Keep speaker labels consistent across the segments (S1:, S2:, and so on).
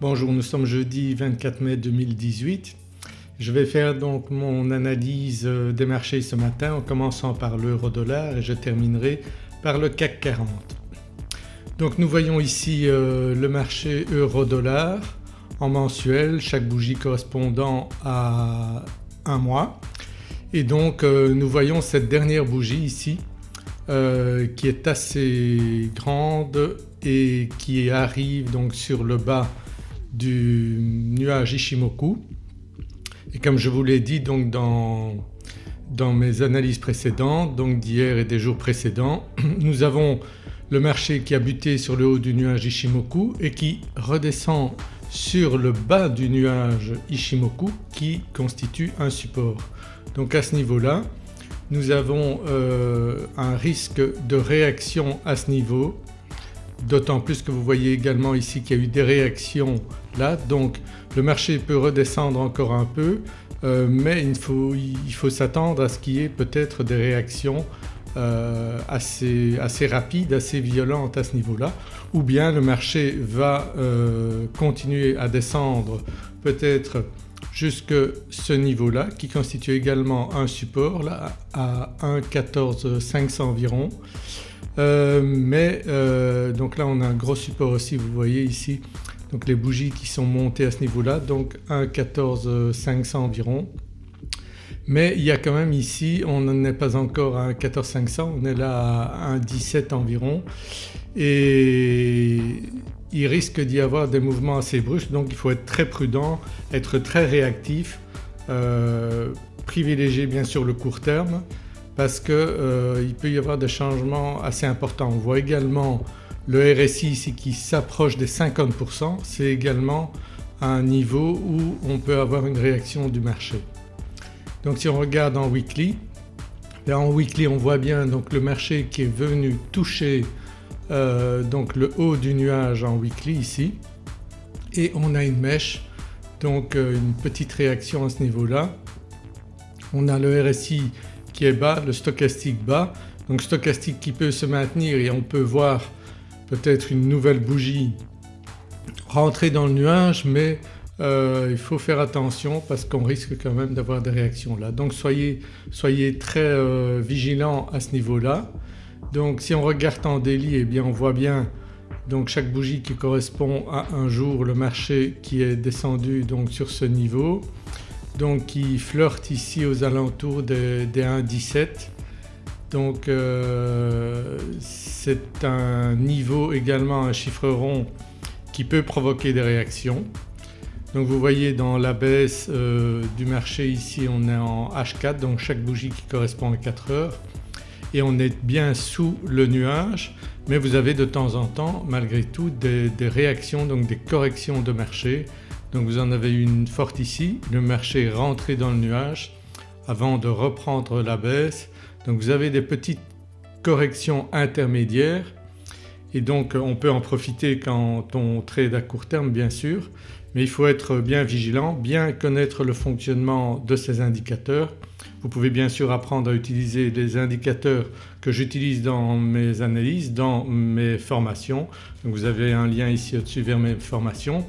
S1: Bonjour, nous sommes jeudi 24 mai 2018. Je vais faire donc mon analyse euh, des marchés ce matin en commençant par l'euro dollar et je terminerai par le CAC 40. Donc nous voyons ici euh, le marché euro dollar en mensuel, chaque bougie correspondant à un mois et donc euh, nous voyons cette dernière bougie ici qui est assez grande et qui arrive donc sur le bas du nuage Ishimoku et comme je vous l'ai dit donc dans, dans mes analyses précédentes donc d'hier et des jours précédents nous avons le marché qui a buté sur le haut du nuage Ishimoku et qui redescend sur le bas du nuage Ishimoku qui constitue un support. Donc à ce niveau-là nous avons euh, un risque de réaction à ce niveau d'autant plus que vous voyez également ici qu'il y a eu des réactions là. Donc le marché peut redescendre encore un peu euh, mais il faut, s'attendre à ce qu'il y ait peut-être des réactions euh, assez, rapides, assez violentes à ce niveau-là. Ou bien le marché va euh, continuer à descendre peut-être jusque ce niveau-là qui constitue également un support là à 1,14,500 environ euh, mais euh, donc là on a un gros support aussi vous voyez ici. Donc les bougies qui sont montées à ce niveau-là. Donc 1,14 environ. Mais il y a quand même ici on n'en est pas encore à 1,14 on est là à 1,17 environ. Et il risque d'y avoir des mouvements assez brusques. Donc il faut être très prudent, être très réactif, euh, privilégier bien sûr le court terme parce qu'il euh, peut y avoir des changements assez importants. On voit également le RSI ici qui s'approche des 50%, c'est également un niveau où on peut avoir une réaction du marché. Donc si on regarde en weekly, en weekly on voit bien donc le marché qui est venu toucher euh, donc le haut du nuage en weekly ici et on a une mèche donc euh, une petite réaction à ce niveau-là. On a le RSI qui est bas, le stochastique bas. Donc stochastique qui peut se maintenir et on peut voir peut-être une nouvelle bougie rentrer dans le nuage mais euh, il faut faire attention parce qu'on risque quand même d'avoir des réactions là. Donc soyez, soyez très euh, vigilants à ce niveau-là. Donc si on regarde en daily eh bien on voit bien donc chaque bougie qui correspond à un jour le marché qui est descendu donc sur ce niveau donc qui flirte ici aux alentours des, 1,17 donc euh, c'est un niveau également un chiffre rond qui peut provoquer des réactions. Donc vous voyez dans la baisse euh, du marché ici on est en H4 donc chaque bougie qui correspond à 4 heures et on est bien sous le nuage mais vous avez de temps en temps malgré tout des, des réactions donc des corrections de marché donc vous en avez une forte ici, le marché est rentré dans le nuage avant de reprendre la baisse. Donc vous avez des petites corrections intermédiaires et donc on peut en profiter quand on trade à court terme bien sûr mais il faut être bien vigilant, bien connaître le fonctionnement de ces indicateurs. Vous pouvez bien sûr apprendre à utiliser les indicateurs que j'utilise dans mes analyses, dans mes formations. Donc vous avez un lien ici au-dessus vers mes formations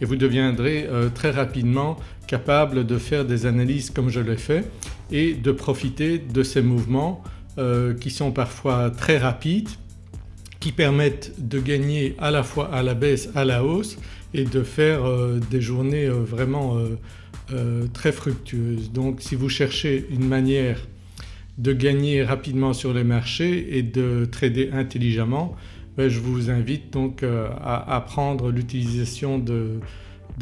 S1: et vous deviendrez euh, très rapidement capable de faire des analyses comme je l'ai fait et de profiter de ces mouvements euh, qui sont parfois très rapides qui permettent de gagner à la fois à la baisse à la hausse et de faire euh, des journées vraiment très fructueuses. Donc si vous cherchez une manière de gagner rapidement sur les marchés et de trader intelligemment ben, je vous invite donc euh, à apprendre l'utilisation de,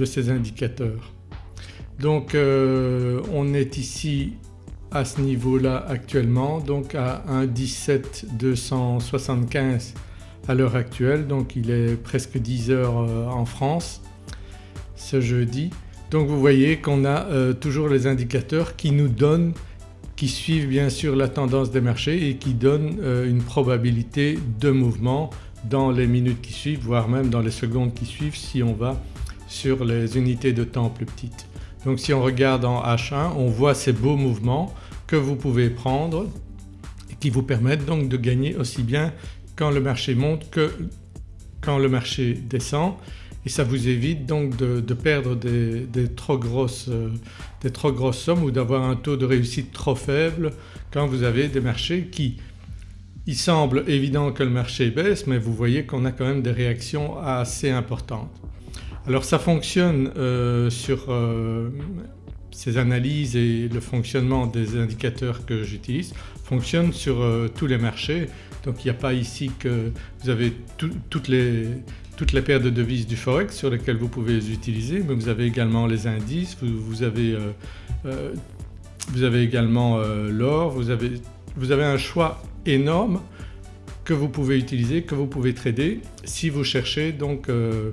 S1: ces indicateurs. Donc euh, on est ici à ce niveau-là actuellement donc à 1,17,275 à l'heure actuelle donc il est presque 10 heures euh, en France ce jeudi. Donc vous voyez qu'on a toujours les indicateurs qui nous donnent qui suivent bien sûr la tendance des marchés et qui donnent une probabilité de mouvement dans les minutes qui suivent voire même dans les secondes qui suivent si on va sur les unités de temps plus petites. Donc si on regarde en H1 on voit ces beaux mouvements que vous pouvez prendre et qui vous permettent donc de gagner aussi bien quand le marché monte que quand le marché descend et ça vous évite donc de, perdre des, trop grosses, des trop grosses sommes ou d'avoir un taux de réussite trop faible quand vous avez des marchés qui il semble évident que le marché baisse mais vous voyez qu'on a quand même des réactions assez importantes. Alors ça fonctionne euh, sur euh, ces analyses et le fonctionnement des indicateurs que j'utilise fonctionne sur euh, tous les marchés donc il n'y a pas ici que vous avez toutes, les, toutes les paires de devises du forex sur lesquelles vous pouvez les utiliser mais vous avez également les indices, vous, avez, vous avez, également l'or, vous avez, vous avez un choix énorme que vous pouvez utiliser, que vous pouvez trader si vous cherchez donc euh,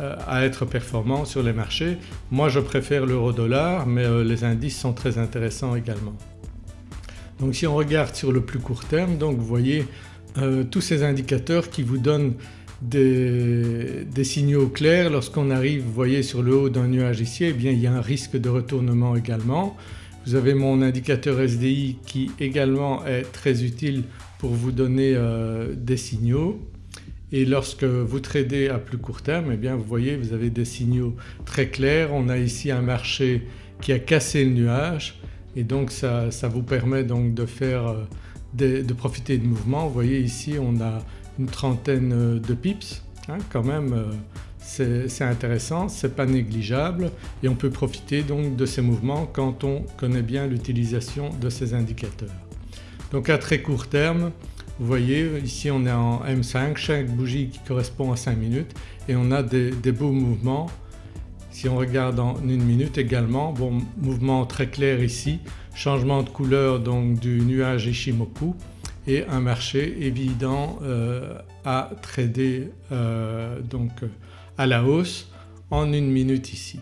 S1: euh, à être performant sur les marchés. Moi je préfère l'euro-dollar mais euh, les indices sont très intéressants également. Donc si on regarde sur le plus court terme donc vous voyez tous ces indicateurs qui vous donnent des, des signaux clairs lorsqu'on arrive vous voyez sur le haut d'un nuage ici eh bien il y a un risque de retournement également. Vous avez mon indicateur SDI qui également est très utile pour vous donner euh, des signaux et lorsque vous tradez à plus court terme eh bien vous voyez vous avez des signaux très clairs. On a ici un marché qui a cassé le nuage et donc ça, vous permet donc de faire euh, de, profiter de mouvements. Vous voyez ici on a une trentaine de pips hein, quand même euh, c'est intéressant, c'est pas négligeable et on peut profiter donc de ces mouvements quand on connaît bien l'utilisation de ces indicateurs. Donc à très court terme vous voyez ici on est en M5, chaque bougie qui correspond à 5 minutes et on a des, beaux mouvements. Si on regarde en une minute également, bon mouvement très clair ici, changement de couleur donc du nuage Ishimoku et un marché évident euh, à trader euh, donc à la hausse en une minute ici.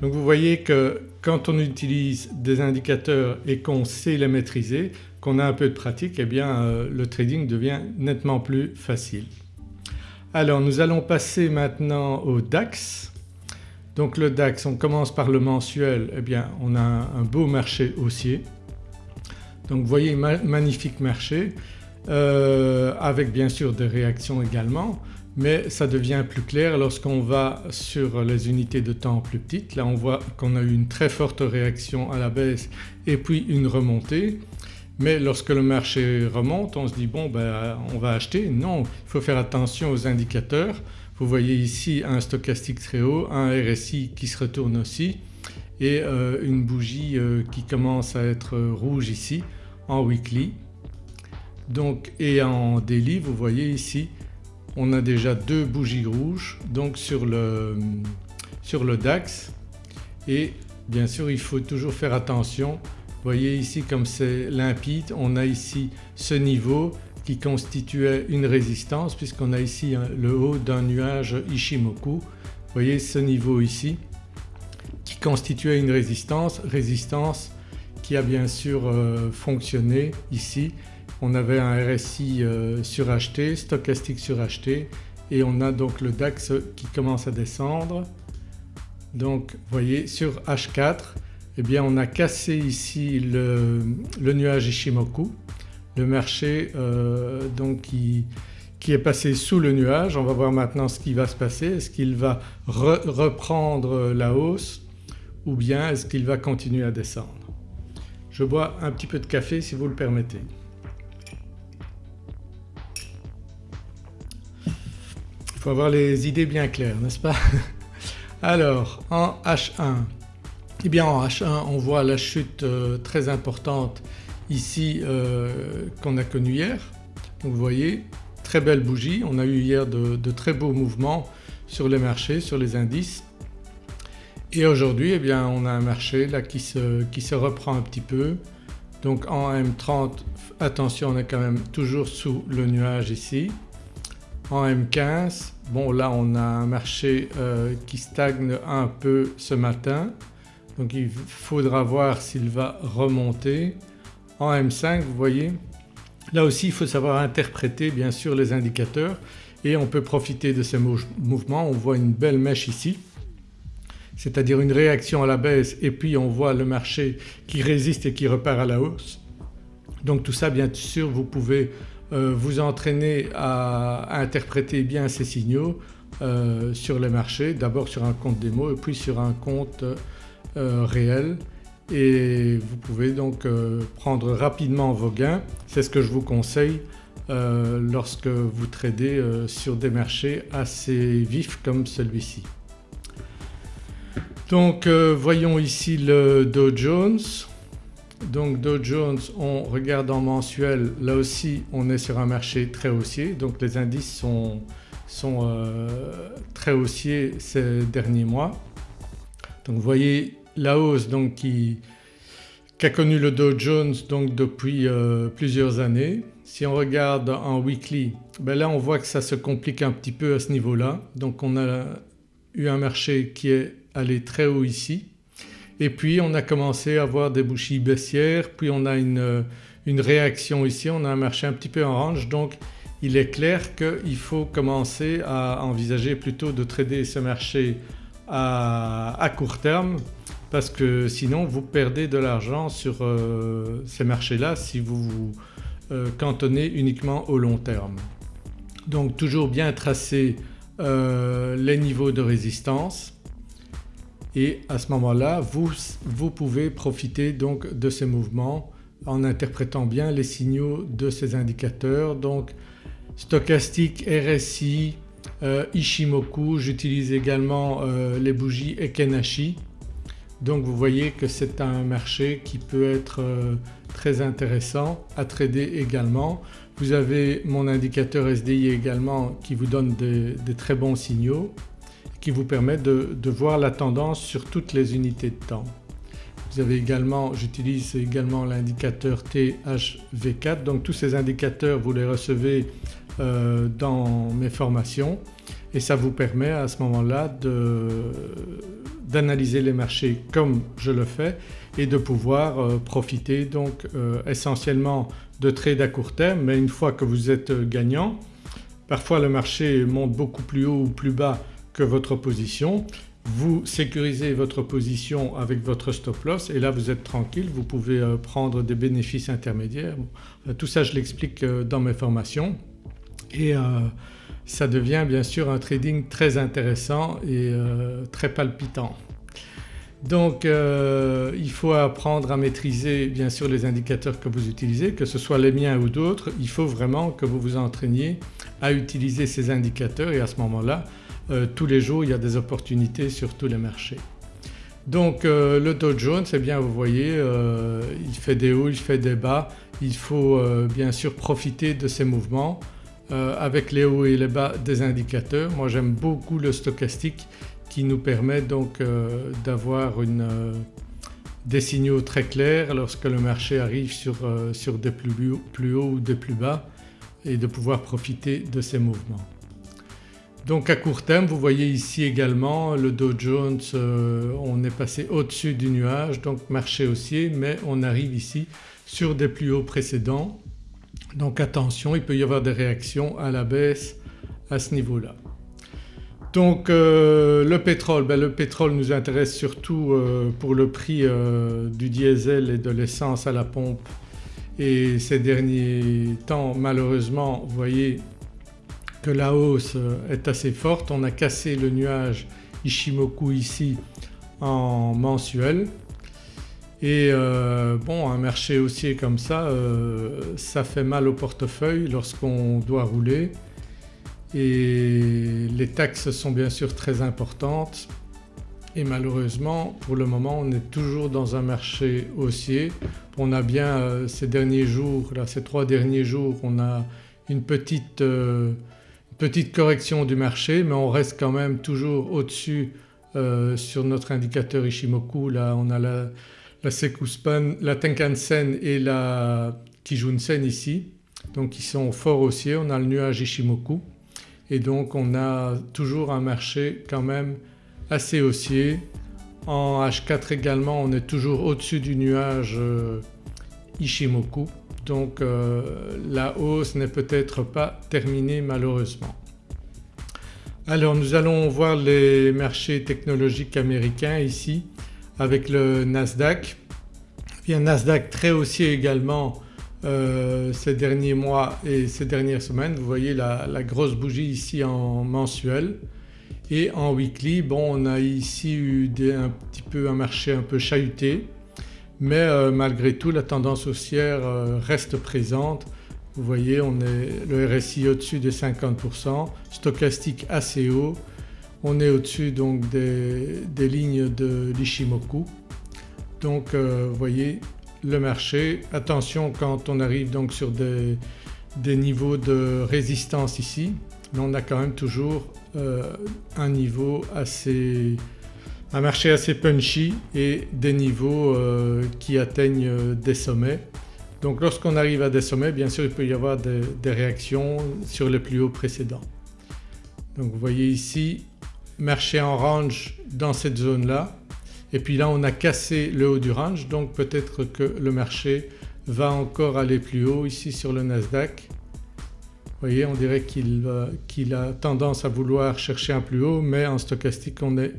S1: Donc vous voyez que quand on utilise des indicateurs et qu'on sait les maîtriser, qu'on a un peu de pratique eh bien euh, le trading devient nettement plus facile. Alors nous allons passer maintenant au DAX. Donc le DAX on commence par le mensuel eh bien on a un, beau marché haussier. Donc vous voyez magnifique marché euh, avec bien sûr des réactions également mais ça devient plus clair lorsqu'on va sur les unités de temps plus petites. Là on voit qu'on a eu une très forte réaction à la baisse et puis une remontée mais lorsque le marché remonte on se dit bon ben on va acheter. Non, il faut faire attention aux indicateurs. Vous voyez ici un stochastique très haut, un RSI qui se retourne aussi et euh, une bougie euh, qui commence à être rouge ici en weekly. Donc et en daily vous voyez ici on a déjà deux bougies rouges donc sur le, sur le DAX et bien sûr il faut toujours faire attention. Vous voyez ici comme c'est limpide on a ici ce niveau qui constituait une résistance puisqu'on a ici le haut d'un nuage Ishimoku. Vous voyez ce niveau ici qui constituait une résistance, résistance qui a bien sûr euh, fonctionné ici on avait un RSI euh, suracheté, stochastique suracheté et on a donc le DAX qui commence à descendre. Donc vous voyez sur H4 eh bien on a cassé ici le, nuage Ishimoku, le marché euh, donc qui, est passé sous le nuage. On va voir maintenant ce qui va se passer. Est-ce qu'il va reprendre la hausse ou bien est-ce qu'il va continuer à descendre? Je bois un petit peu de café si vous le permettez. Faut avoir les idées bien claires n'est-ce pas? Alors en H1, eh bien en H1 on voit la chute euh, très importante ici euh, qu'on a connue hier. Vous voyez très belle bougie, on a eu hier de, très beaux mouvements sur les marchés, sur les indices et aujourd'hui eh bien on a un marché là qui se, qui se reprend un petit peu. Donc en M30 attention on est quand même toujours sous le nuage ici en M15 bon là on a un marché euh, qui stagne un peu ce matin donc il faudra voir s'il va remonter. En M5 vous voyez là aussi il faut savoir interpréter bien sûr les indicateurs et on peut profiter de ces mouvements. On voit une belle mèche ici c'est-à-dire une réaction à la baisse et puis on voit le marché qui résiste et qui repart à la hausse. Donc tout ça bien sûr vous pouvez vous entraîner à, interpréter bien ces signaux sur les marchés, d'abord sur un compte démo et puis sur un compte réel et vous pouvez donc prendre rapidement vos gains. C'est ce que je vous conseille lorsque vous tradez sur des marchés assez vifs comme celui-ci. Donc voyons ici le Dow Jones donc Dow Jones on regarde en mensuel là aussi on est sur un marché très haussier donc les indices sont, euh, très haussiers ces derniers mois. Donc vous voyez la hausse donc qui qu'a connu le Dow Jones donc depuis euh, plusieurs années. Si on regarde en weekly ben là on voit que ça se complique un petit peu à ce niveau-là donc on a eu un marché qui est allé très haut ici et puis on a commencé à avoir des bouchies baissières puis on a une, réaction ici, on a un marché un petit peu en range donc il est clair qu'il faut commencer à envisager plutôt de trader ce marché à, court terme parce que sinon vous perdez de l'argent sur euh, ces marchés-là si vous vous euh, cantonnez uniquement au long terme. Donc toujours bien tracer euh, les niveaux de résistance et à ce moment-là vous, vous pouvez profiter donc de ces mouvements en interprétant bien les signaux de ces indicateurs. Donc stochastique, RSI, euh, Ishimoku, j'utilise également euh, les bougies Ekenashi. Donc vous voyez que c'est un marché qui peut être euh, très intéressant à trader également. Vous avez mon indicateur SDI également qui vous donne des très bons signaux qui vous permet de, voir la tendance sur toutes les unités de temps. Vous avez également, j'utilise également l'indicateur THV4 donc tous ces indicateurs vous les recevez euh, dans mes formations. Et ça vous permet à ce moment-là d'analyser les marchés comme je le fais et de pouvoir euh, profiter donc euh, essentiellement de trades à court terme. Mais une fois que vous êtes gagnant parfois le marché monte beaucoup plus haut ou plus bas que votre position. Vous sécurisez votre position avec votre stop loss et là vous êtes tranquille, vous pouvez euh, prendre des bénéfices intermédiaires. Tout ça je l'explique euh, dans mes formations et euh, ça devient bien sûr un trading très intéressant et très palpitant. Donc il faut apprendre à maîtriser bien sûr les indicateurs que vous utilisez que ce soit les miens ou d'autres, il faut vraiment que vous vous entraîniez à utiliser ces indicateurs et à ce moment-là euh, tous les jours il y a des opportunités sur tous les marchés. Donc euh, le Dow Jones eh bien vous voyez euh, il fait des hauts, il fait des bas, il faut bien sûr profiter de ces mouvements avec les hauts et les bas des indicateurs. Moi j'aime beaucoup le stochastique qui nous permet donc d'avoir des signaux très clairs lorsque le marché arrive sur, des plus, plus hauts ou des plus bas et de pouvoir profiter de ces mouvements. Donc à court terme vous voyez ici également le Dow Jones euh, on est passé au-dessus du nuage donc marché haussier mais on arrive ici sur des plus hauts précédents donc attention il peut y avoir des réactions à la baisse à ce niveau-là. Donc euh, le pétrole, ben, le pétrole nous intéresse surtout euh, pour le prix du diesel et de l'essence à la pompe et ces derniers temps malheureusement vous voyez que la hausse est assez forte. On a cassé le nuage Ishimoku ici en mensuel et euh, bon un marché haussier comme ça euh, ça fait mal au portefeuille lorsqu'on doit rouler et les taxes sont bien sûr très importantes et malheureusement pour le moment on est toujours dans un marché haussier. On a bien euh, ces derniers jours, là ces trois derniers jours on a une petite Petite correction du marché mais on reste quand même toujours au-dessus euh, sur notre indicateur Ishimoku. Là on a la, la Sekuspan, la Tenkan-sen et la Kijun-sen ici donc qui sont fort haussiers. On a le nuage Ishimoku et donc on a toujours un marché quand même assez haussier. En H4 également on est toujours au-dessus du nuage euh, Ishimoku donc euh, la hausse n'est peut-être pas terminée malheureusement. Alors nous allons voir les marchés technologiques américains ici avec le Nasdaq. Un Nasdaq très haussier également euh, ces derniers mois et ces dernières semaines. Vous voyez la, grosse bougie ici en mensuel et en weekly bon on a ici eu un petit peu un marché un peu chahuté mais euh, malgré tout la tendance haussière euh, reste présente. Vous voyez on est le RSI au-dessus des 50%, stochastique assez haut, on est au-dessus donc des, lignes de l'Ishimoku. Donc euh, vous voyez le marché, attention quand on arrive donc sur des, niveaux de résistance ici, mais on a quand même toujours un niveau assez un marché assez punchy et des niveaux euh, qui atteignent euh, des sommets. Donc lorsqu'on arrive à des sommets bien sûr il peut y avoir des, réactions sur les plus hauts précédents. Donc vous voyez ici marché en range dans cette zone là et puis là on a cassé le haut du range donc peut-être que le marché va encore aller plus haut ici sur le Nasdaq. Vous voyez on dirait qu'il a tendance à vouloir chercher un plus haut mais en stochastique on est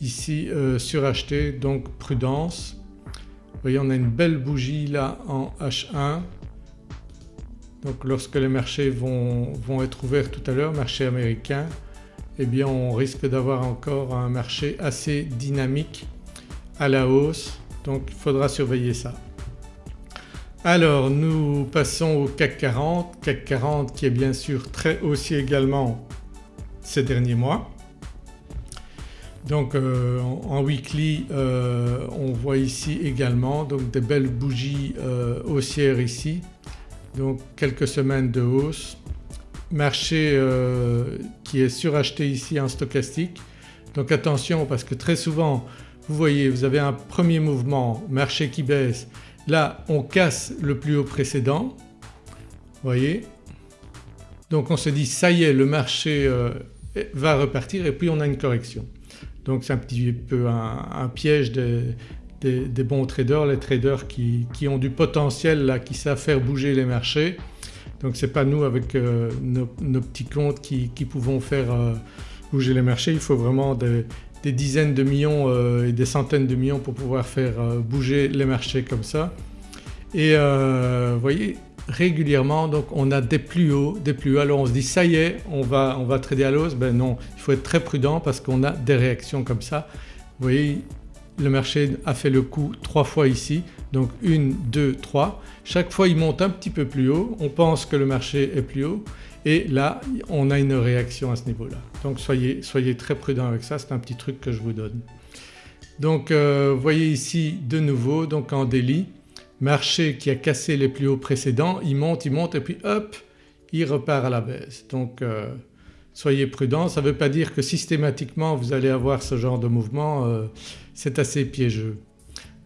S1: ici euh, suracheté donc prudence. Vous voyez on a une belle bougie là en H1 donc lorsque les marchés vont, être ouverts tout à l'heure, marché américain, eh bien on risque d'avoir encore un marché assez dynamique à la hausse donc il faudra surveiller ça. Alors nous passons au CAC 40, CAC 40 qui est bien sûr très haussier également ces derniers mois. Donc euh, en, weekly euh, on voit ici également donc des belles bougies euh, haussières ici donc quelques semaines de hausse. Marché qui est suracheté ici en stochastique donc attention parce que très souvent vous voyez vous avez un premier mouvement, marché qui baisse, là on casse le plus haut précédent, vous voyez? Donc on se dit ça y est le marché va repartir et puis on a une correction. Donc c'est un petit peu un, piège des, bons traders, les traders qui, ont du potentiel là, qui savent faire bouger les marchés. Donc ce n'est pas nous avec euh, nos, petits comptes qui, pouvons faire euh, bouger les marchés, il faut vraiment des, dizaines de millions euh, et des centaines de millions pour pouvoir faire bouger les marchés comme ça. Et vous voyez régulièrement donc on a des plus hauts, des plus hauts. Alors on se dit ça y est on va, on va trader à l'os, ben non il faut être très prudent parce qu'on a des réactions comme ça. Vous voyez le marché a fait le coup trois fois ici donc une, deux, trois. Chaque fois il monte un petit peu plus haut, on pense que le marché est plus haut et là on a une réaction à ce niveau-là. Donc soyez, soyez très prudent avec ça, c'est un petit truc que je vous donne. Donc euh, vous voyez ici de nouveau donc en délit marché qui a cassé les plus hauts précédents, il monte, il monte et puis hop il repart à la baisse. Donc euh, soyez prudents, ça ne veut pas dire que systématiquement vous allez avoir ce genre de mouvement, euh, c'est assez piégeux.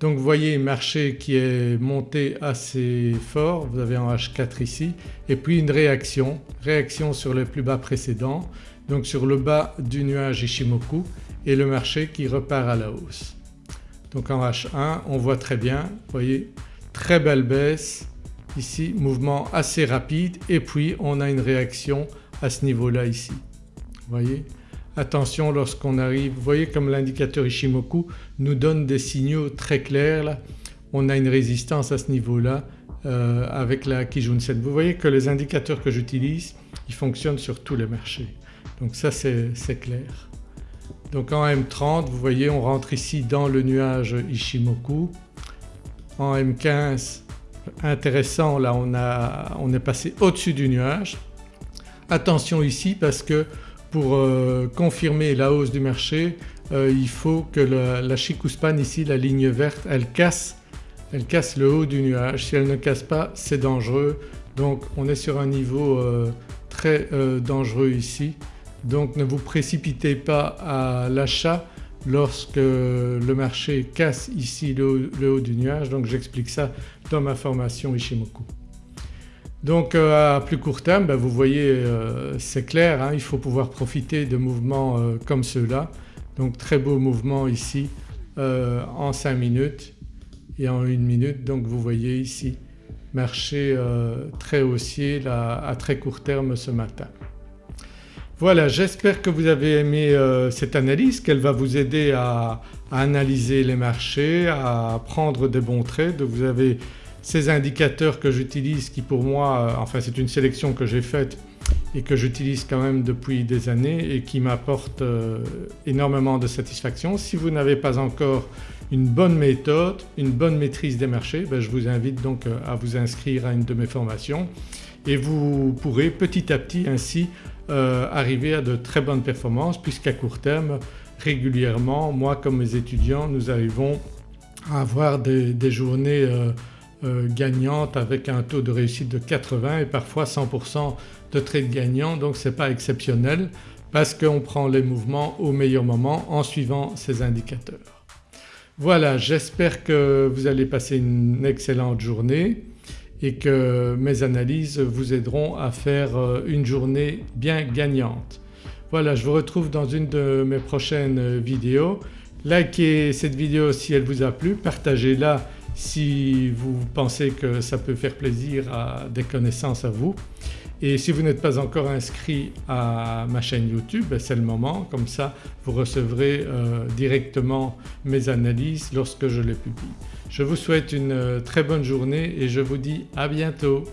S1: Donc vous voyez marché qui est monté assez fort, vous avez en H4 ici. Et puis une réaction, réaction sur les plus bas précédents. Donc sur le bas du nuage Ishimoku et le marché qui repart à la hausse. Donc en H1 on voit très bien, vous voyez très belle baisse. Ici, mouvement assez rapide. Et puis on a une réaction à ce niveau-là ici. Voyez? Attention lorsqu'on arrive, vous voyez comme l'indicateur Ishimoku nous donne des signaux très clairs là, on a une résistance à ce niveau-là euh, avec la Kijun Sen. Vous voyez que les indicateurs que j'utilise ils fonctionnent sur tous les marchés. Donc ça c'est clair. Donc en M30 vous voyez on rentre ici dans le nuage Ishimoku en M15 intéressant là on, a, est passé au-dessus du nuage. Attention ici parce que pour euh, confirmer la hausse du marché euh, il faut que la, la Chikuspan ici, la ligne verte, elle casse, elle casse le haut du nuage. Si elle ne casse pas c'est dangereux donc on est sur un niveau euh, très dangereux ici. Donc ne vous précipitez pas à l'achat lorsque le marché casse ici le, haut du nuage donc j'explique ça dans ma formation Ishimoku. Donc euh, à plus court terme ben, vous voyez euh, c'est clair hein, il faut pouvoir profiter de mouvements euh, comme ceux-là donc très beau mouvement ici en 5 minutes et en 1 minute donc vous voyez ici marché très haussier à très court terme ce matin. Voilà j'espère que vous avez aimé euh, cette analyse, qu'elle va vous aider à, analyser les marchés, à prendre des bons trades. Vous avez ces indicateurs que j'utilise qui pour moi, euh, enfin c'est une sélection que j'ai faite et que j'utilise quand même depuis des années et qui m'apporte euh, énormément de satisfaction. Si vous n'avez pas encore une bonne méthode, une bonne maîtrise des marchés, ben je vous invite donc à vous inscrire à une de mes formations et vous pourrez petit à petit ainsi euh, arriver à de très bonnes performances puisqu'à court terme régulièrement moi comme mes étudiants nous arrivons à avoir des, journées gagnantes avec un taux de réussite de 80 et parfois 100% de trade gagnant donc ce n'est pas exceptionnel parce qu'on prend les mouvements au meilleur moment en suivant ces indicateurs. Voilà j'espère que vous allez passer une excellente journée et que mes analyses vous aideront à faire euh, une journée bien gagnante. Voilà je vous retrouve dans une de mes prochaines vidéos. Likez cette vidéo si elle vous a plu, partagez-la si vous pensez que ça peut faire plaisir à des connaissances à vous et si vous n'êtes pas encore inscrit à ma chaîne YouTube ben, c'est le moment comme ça vous recevrez euh, directement mes analyses lorsque je les publie. Je vous souhaite une euh, très bonne journée et je vous dis à bientôt.